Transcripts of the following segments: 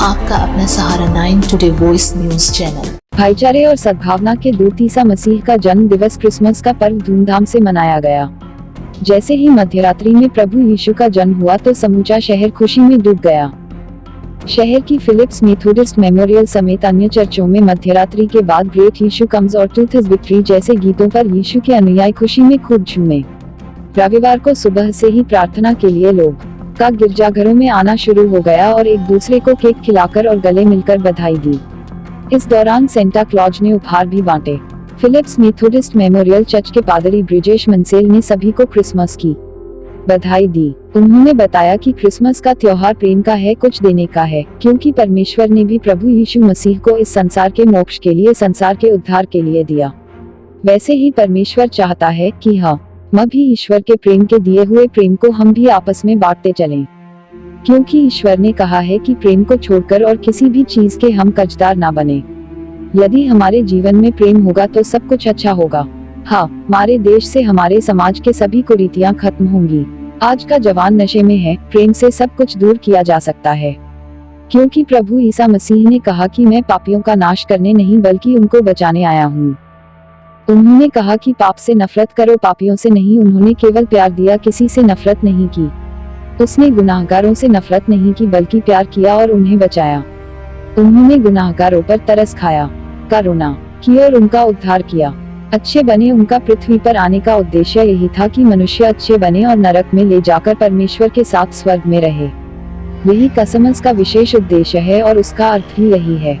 आपका अपना Sahara nine today voice news channel भाईचारे और सद्भावना के दूत ईसा मसीह का जन्म दिवस क्रिसमस का पर्व धूमधाम से मनाया गया। जैसे ही मध्यरात्रि में प्रभु यीशु का जन्म हुआ तो समूचा शहर खुशी में डूब गया। शहर की फिलिप्स मेथोडिस्ट मेमोरियल समेत अन्य चर्चों में मध्यरात्रि के बाद ग्रेट यीशु कम्स और टूथ विक्ट्री जैसे गीतों पर यीशु के अनुयायी खुशी में खूब झूमे। रविवार को सुबह से ही प्रार्थना के लिए लोग। का गिरजाघरों में आना शुरू हो गया और एक दूसरे को केक खिलाकर और गले मिलकर बधाई दी। इस दौरान सेंटा क्लॉज ने उपहार भी बांटे। फिलिप्स मेथोडिस्ट मेमोरियल चर्च के पादरी ब्रिजेश मनसेल ने सभी को क्रिसमस की बधाई दी। उन्होंने बताया कि क्रिसमस का त्योहार प्रेम का है, कुछ देने का है, क्योंकि परमेश्वर ने भी प्रभु यीशु मसीह को इस संसार के मोक्ष के लिए, संसार के उद्धार के लिए दिया। वैसे ही परमेश्वर चाहता है कि हाँ म भी ईश्वर के प्रेम के दिए हुए प्रेम को हम भी आपस में बांटते चलें। क्योंकि ईश्वर ने कहा है कि प्रेम को छोड़कर और किसी भी चीज़ के हम कर्जदार ना बने। यदि हमारे जीवन में प्रेम होगा तो सब कुछ अच्छा होगा। हाँ हमारे देश से हमारे समाज के सभी कुरीतियाँ खत्म होंगी। आज का जवान नशे में है, प्रेम से सब कुछ दूर किया जा सकता है। क्योंकि प्रभु ईसा मसीह ने कहा कि मैं पापियों का नाश करने नहीं बल्कि उनको बचाने आया हूँ। उन्होंने कहा कि पाप से नफरत करो, पापियों से नहीं, उन्होंने केवल प्यार दिया, किसी से नफरत नहीं की। उसने गुनाहगारों से नफरत नहीं की, बल्कि प्यार किया और उन्हें बचाया। उन्होंने गुनाहगारों पर तरस खाया, करुणा की और उनका उद्धार किया। अच्छे बने उनका पृथ्वी पर आने का उद्देश्य यही था कि मनुष्य अच्छे बने और नरक में ले जाकर परमेश्वर के साथ स्वर्ग में रहे। यही कसमस का विशेष उद्देश्य है और उसका अर्थ भी यही है।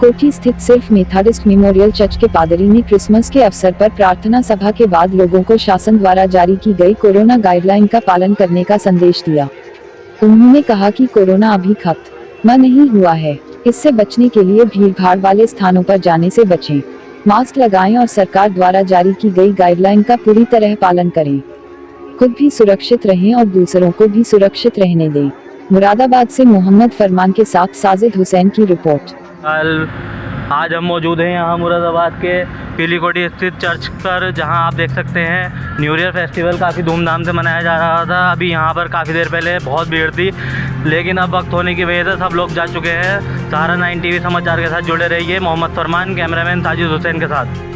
कोठी स्थित सिर्फ़ मेथाडिस्ट मेमोरियल चर्च के पादरी ने क्रिसमस के अवसर पर प्रार्थना सभा के बाद लोगों को शासन द्वारा जारी की गई कोरोना गाइडलाइन का पालन करने का संदेश दिया। उन्होंने कहा कि कोरोना अभी खत्म नहीं हुआ है। इससे बचने के लिए भीड़ भाड़ वाले स्थानों पर जाने से बचें। मास्क लगाएँ और सरकार द्वारा जारी की गई गाइडलाइन का पूरी तरह पालन करें। खुद भी सुरक्षित रहें और दूसरों को भी सुरक्षित रहने दें। मुरादाबाद से मोहम्मद फरमान के साथ साजिद हुसैन की रिपोर्ट। कल आज हम मौजूद हैं यहाँ मुरादाबाद के पीलीकोटी स्थित चर्च पर, जहाँ आप देख सकते हैं न्यू ईयर फेस्टिवल काफ़ी धूमधाम से मनाया जा रहा था। अभी यहाँ पर काफ़ी देर पहले बहुत भीड़ थी, लेकिन अब वक्त होने की वजह से सब लोग जा चुके हैं। सहारा नाइन टीवी समाचार के साथ जुड़े रहिए, मोहम्मद फरमान, कैमरामैन साजिद हुसैन के साथ।